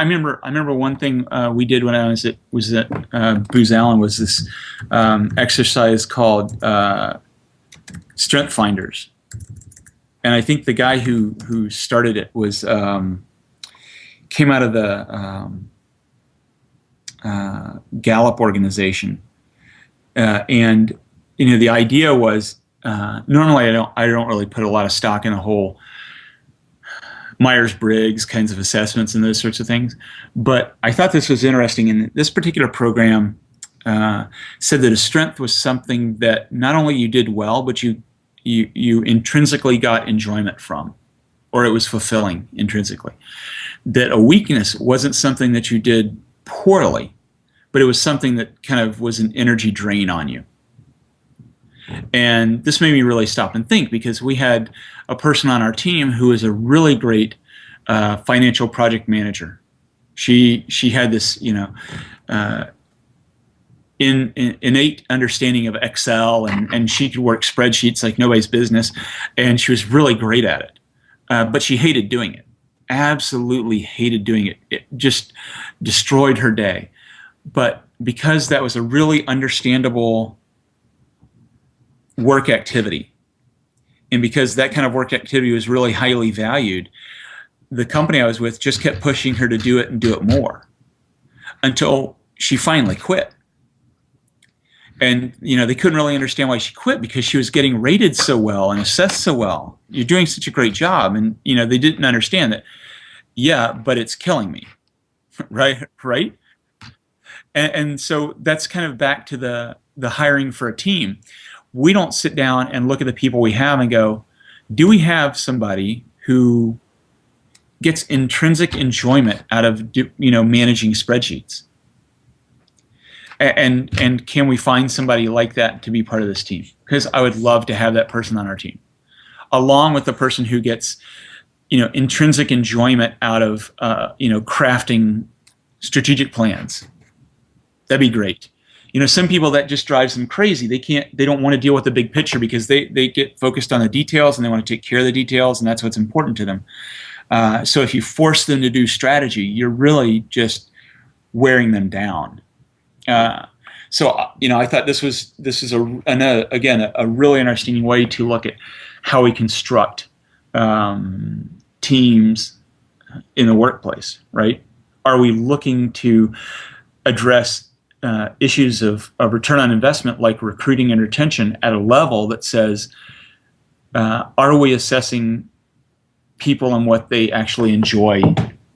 I remember I remember one thing uh, we did when I was at was at uh, Booz Allen was this um, exercise called uh, Strength Finders, and I think the guy who who started it was um, came out of the um, uh, Gallup organization, uh, and you know the idea was uh, normally I don't I don't really put a lot of stock in a whole Myers Briggs kinds of assessments and those sorts of things, but I thought this was interesting. And this particular program uh, said that a strength was something that not only you did well, but you you you intrinsically got enjoyment from, or it was fulfilling intrinsically. That a weakness wasn't something that you did poorly, but it was something that kind of was an energy drain on you. And this made me really stop and think because we had a person on our team who was a really great uh, financial project manager. She she had this you know uh, in, in, innate understanding of Excel and and she could work spreadsheets like nobody's business, and she was really great at it. Uh, but she hated doing it. Absolutely hated doing it. It just destroyed her day. But because that was a really understandable work activity. And because that kind of work activity was really highly valued, the company I was with just kept pushing her to do it and do it more until she finally quit. And you know they couldn't really understand why she quit because she was getting rated so well and assessed so well. You're doing such a great job, and you know they didn't understand that. Yeah, but it's killing me, right? Right? And, and so that's kind of back to the the hiring for a team we don't sit down and look at the people we have and go, do we have somebody who gets intrinsic enjoyment out of you know managing spreadsheets? And and can we find somebody like that to be part of this team? Because I would love to have that person on our team, along with the person who gets you know intrinsic enjoyment out of uh, you know crafting strategic plans. That'd be great you know some people that just drives them crazy. They can't they don't want to deal with the big picture because they they get focused on the details and they want to take care of the details and that's what's important to them. Uh, so if you force them to do strategy you're really just wearing them down. Uh, so uh, you know i thought this was this is a another, again a, a, really interesting way to look at how we construct um, teams in the workplace right? Are we looking to address uh, issues of, of return on investment like recruiting and retention at a level that says, uh, are we assessing people and what they actually enjoy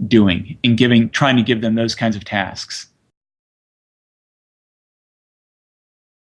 doing and giving, trying to give them those kinds of tasks?